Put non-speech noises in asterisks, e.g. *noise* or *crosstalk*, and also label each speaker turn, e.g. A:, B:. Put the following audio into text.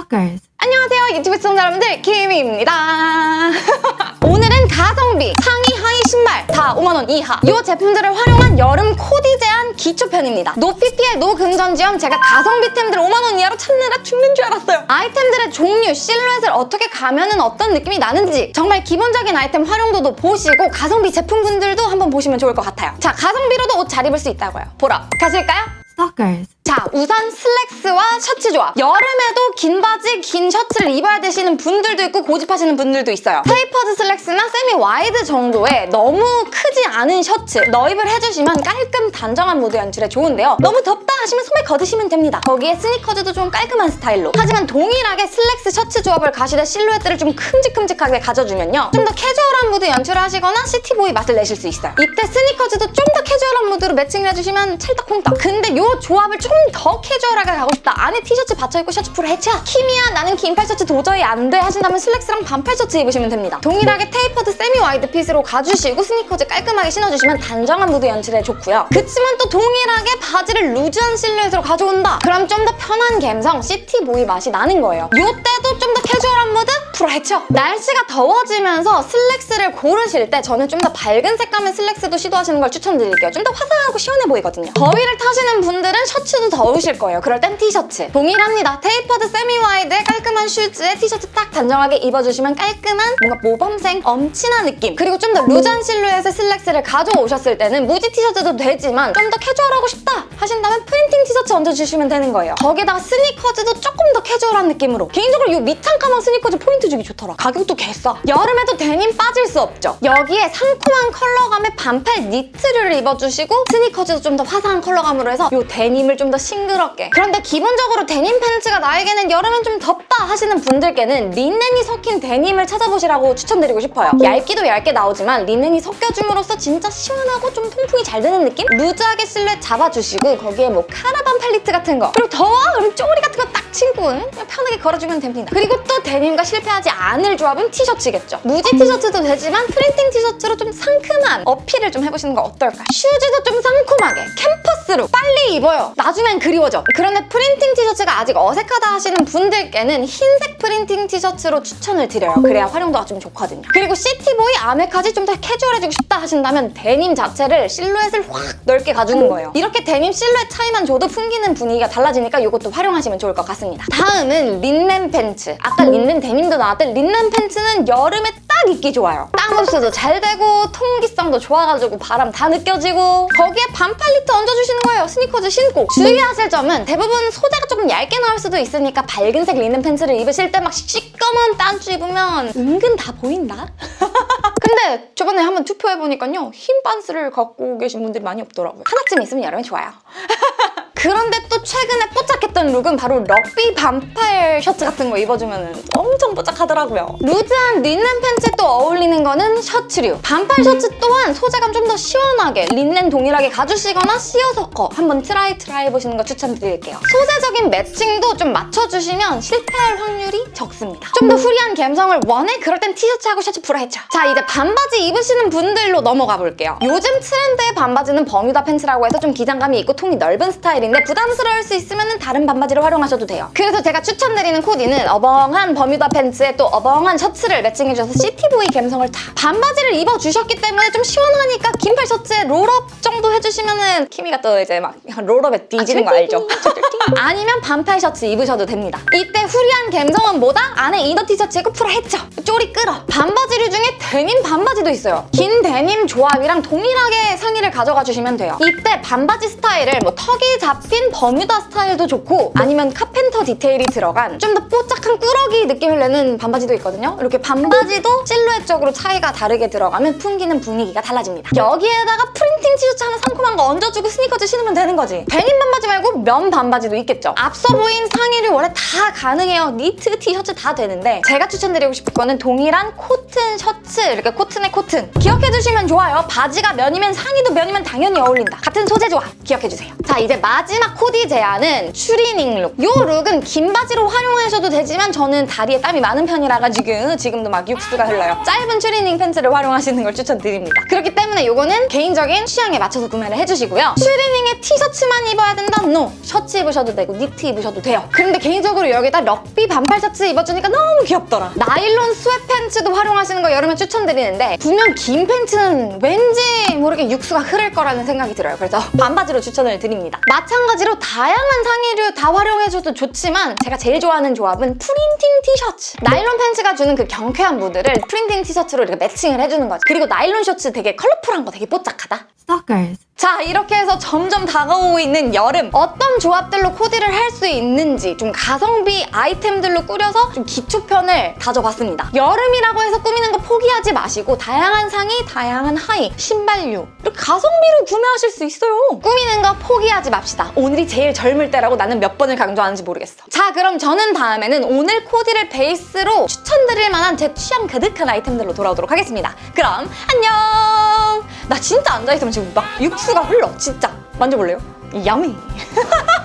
A: Stalkers.
B: 안녕하세요 유튜브 시청자 여러분들 김희입니다 *laughs* 오늘은 가성비 상의 하의 신발 다 5만원 이하 이 제품들을 활용한 여름 코디 제안 기초편입니다 no PPL no 금전지원 제가 가성비템들 5만원 이하로 찾느라 죽는 줄 알았어요 아이템들의 종류 실루엣을 어떻게 가면은 어떤 느낌이 나는지 정말 기본적인 아이템 활용도도 보시고 가성비 제품군들도 한번 보시면 좋을 것 같아요 자 가성비로도 옷 잘 입을 수 있다고요 보러 가실까요?
A: Stalkers.
B: 자 우선 슬랙스와 셔츠 조합. 여름에도 긴 바지 긴 셔츠를 입어야 되시는 분들도 있고 고집하시는 분들도 있어요. tapered 슬랙스나 semi wide 정도의 너무 크지 않은 셔츠 넣입을 해주시면 깔끔 단정한 무드 연출에 좋은데요. 너무 덥다 하시면 소매 걷으시면 됩니다. 거기에 스니커즈도 좀 깔끔한 스타일로. 하지만 동일하게 슬랙스 셔츠 조합을 가시되 실루엣들을 좀 큼직큼직하게 가져주면요. 좀 더 캐주얼한 무드 연출을 하시거나 city boy 맛을 내실 수 있어요. 이때 스니커즈도 좀 더 캐주얼한 무드로 매칭을 해주시면 찰떡콩떡. 근데 이 조합을 좀더 캐주얼하게 가고 싶다. 안에 티셔츠 받쳐입고 셔츠 풀어헤쳐 키미야 나는 긴팔 셔츠 도저히 안 돼. 하신다면 슬랙스랑 반팔 셔츠 입으시면 됩니다. 동일하게 tapered semi wide fit으로 가주시고 스니커즈 깔끔하게 신어주시면 단정한 무드 연출에 좋고요. 그치만 또 동일하게 바지를 루즈한 실루엣으로 가져온다. 그럼 좀 더 편한 감성 city boy 맛이 나는 거예요. 이때도 좀 더 캐주얼한 무드 해줘. 날씨가 더워지면서 슬랙스를 고르실 때 저는 좀 더 밝은 색감의 슬랙스도 시도하시는 걸 추천드릴게요. 좀 더 화사하고 시원해 보이거든요. 더위를 타시는 분들은 셔츠도 더우실 거예요. 그럴 땐 티셔츠. 동일합니다. tapered semi wide의 깔끔한 슈즈에 티셔츠 딱 단정하게 입어주시면 깔끔한 뭔가 모범생 엄친아 느낌. 그리고 좀 더 루즈한 실루엣의 슬랙스를 가져오셨을 때는 무지 티셔츠도 되지만 좀 더 캐주얼하고 싶다 하신다면 프린팅 티셔츠 얹어주시면 되는 거예요. 거기다가 스니커즈도 조금 더 캐주얼한 느낌으로. 개인적으로 이 밑창 가방 스니커즈 포인트 주기 좋더라. 가격도 개싸. 여름에도 데님 빠질 수 없죠. 여기에 상큼한 컬러감의 반팔 니트를 입어주시고 스니커즈도 좀 더 화사한 컬러감으로 해서 이 데님을 좀 더 싱그럽게. 그런데 기본적으로 데님 팬츠가 나에게는 여름엔 좀 덥다 하시는 분들께는 리넨이 섞인 데님을 찾아보시라고 추천드리고 싶어요 얇기도 얇게 나오지만 리넨이 섞여줌으로써 진짜 시원하고 좀 통풍이 잘 되는 느낌? 루즈하게 실루엣 잡아주시고 거기에 뭐 카라 반팔 니트 같은 거 그리고 더워? 그럼 쪼리 같은 거딱 그냥 편하게 걸어주면 됩니다 그리고 또 데님과 실패하지 않을 조합은 티셔츠겠죠 무지 티셔츠도 되지만 프린팅 티셔츠로 좀 상큼한 어필을 좀 해보시는 거 어떨까? 슈즈도 좀 상큼하게 캠퍼스룩 빨리 입어요 나중엔 그리워져 그런데 프린팅 티셔츠가 아직 어색하다 하시는 분들께는 흰색 프린팅 티셔츠로 추천을 드려요. 그래야 활용도가 좀 좋거든요. 그리고 city boy 아메카지 좀 더 캐주얼해지고 싶다 하신다면 데님 자체를 실루엣을 확 넓게 가주는 거예요. 이렇게 데님 실루엣 차이만 줘도 풍기는 분위기가 달라지니까 이것도 활용하시면 좋을 것 같습니다. 다음은 린넨 팬츠. 아까 린넨 데님도 나왔던 린넨 팬츠는 여름에 딱 입기 좋아요. 땀 흡수도 잘 되고 통기성도 좋아가지고 바람 다 느껴지고 거기에 반팔 니트 얹어주시는 거예요. 스니커즈 신고. 주의하실 점은 대부분 소재가 조금 얇게 나올 수도 있으니까 밝은색 린넨 팬츠를 입으실 때 막 시꺼먼 빤쭈 입으면 은근 다 보인다? *laughs* 근데 저번에 한번 투표해보니까요 흰 반스를 갖고 계신 분들이 많이 없더라고요. 하나쯤 있으면 여름에 좋아요 *laughs* 그런데 또 최근에 뽀짝했던 룩은 바로 럭비 반팔 셔츠 같은 거 입어주면 엄청 뽀짝하더라고요. 루즈한 린넨 팬츠에 또 어울리는 거는 셔츠류. 반팔 셔츠 또한 소재감 좀 더 시원하게 린넨 동일하게 가주시거나 seersucker 한번 try try 해보시는 거 추천드릴게요. 소재적인 매칭도 좀 맞춰주시면 실패할 확률이 적습니다. 좀 더 후리한 감성을 원해? 그럴 땐 티셔츠하고 셔츠 풀어헤쳐. 자 이제 반바지 입으시는 분들로 넘어가 볼게요. 요즘 트렌드의 반바지는 버뮤다 팬츠라고 해서 좀 기장감이 있고 통이 넓은 스타일인데 부담스러울 수 있으면 다른 반바지를 활용하셔도 돼요. 그래서 제가 추천드리는 코디는 어벙한 버뮤다 팬츠에 또 어벙한 셔츠를 매칭해줘서 city boy 감성을 다 반바지를 입어주셨기 때문에 좀 시원하니까 긴팔 셔츠에 roll-up 정도 해주시면은 키미가 또 이제 막 roll-up에 뒤지는 거 알죠? *laughs* 아니면 반팔 셔츠 입으셔도 됩니다. 이때 후리한 감성은 뭐다? 안에 inner 티셔츠 입고 풀어 헤쳐 쪼리 끌어 반바지류 중에 데님 반바지도 있어요. 긴 데님 조합이랑 동일하게 상의를 가져가 주시면 돼요. 이때 반바지 스타일을 뭐 턱이 잡힌 버뮤다 스타일도 좋고 아니면 carpenter 디테일이 들어간 좀 더 뽀짝한 꾸러기 느낌을 내는 반바지도 있거든요. 이렇게 반바지도 실루엣적으로 차이가 다르게 들어가면 풍기는 분위기가 달라집니다. 여기에다가 프린팅 티셔츠 하나 상큼한 거 얹어주고 스니커즈 신으면 되는 거지. 데님 반바지 말고 면 반바지도 있겠죠. 앞서 보인 상의를 원래 다 가능해요. 니트, 티셔츠 다 되는데 제가 추천드리고 싶은 거는 동일한 코튼 셔츠 이렇게 코튼에 코튼 기억해주시면 좋아요. 바지가 면이면 상의도 면이면 당연히 어울린다. 같은 소재 조합 기억해주세요. 자 이제 마지막 코디 제안은 추리닝 룩. 이 룩은 긴 바지로 활용하셔도 되지만 저는 다리에 땀이 많은 편이라가지고 지금도 막 육수가 흘러요. 짧은 추리닝 팬츠를 활용하시는 걸 추천드립니다. 그렇기 때문에 이거는 개인적인 취향에 맞춰서 구매를 해주시고요. 추리닝에 티셔츠만 입어야 된다? No. 셔츠 입으셔도 되고 니트 입으셔도 돼요. 그런데 개인적으로 여기다 럭비 반팔 셔츠 입어주니까 너무 귀엽더라. 나일론 sweat 팬츠도 활용하시는 거 여름에 추천드리는데 분명 긴 팬츠는 왠지 모르게 육수가 흐를 거라는 생각이 들어요. 그래서 반바지로 추천을 드립니다. 마찬가지로 다양한 상의류 다 활용해줘도 좋지만 제가 제일 좋아하는 조합은 프린팅 티셔츠. 나일론 팬츠가 주는 그 경쾌한 무드를 프린팅 티셔츠로 이렇게 매칭을 해주는 거죠. 그리고 나일론 셔츠 되게 컬러풀한 거 되게 뽀짝하다.
A: Stalkers.
B: 자 이렇게 해서 점점 다가오고 있는 여름. 어떤 조합들로 코디를 할 수 있는지 좀 가성비 아이템들로 꾸려서 좀 기초편을 다져봤습니다. 여름이라고 해서 꾸미는 거 포기하지 마시고 다양한 상의, 다양한 하의, 신발류. 이렇게 가성비로 구매하실 수 있어요. 꾸미는 거 포기하지 맙시다. 오늘이 제일 젊을 때라고 나는 몇 번을 강조하는지 모르겠어. 자 그럼 저는 다음에는 오늘 코디를 베이스로 추천드릴 만한 제 취향 가득한 아이템들로 돌아오도록 하겠습니다. 그럼 안녕 나 진짜 앉아있으면 지금 막 육수가 흘러 진짜 만져볼래요? 야미 *laughs*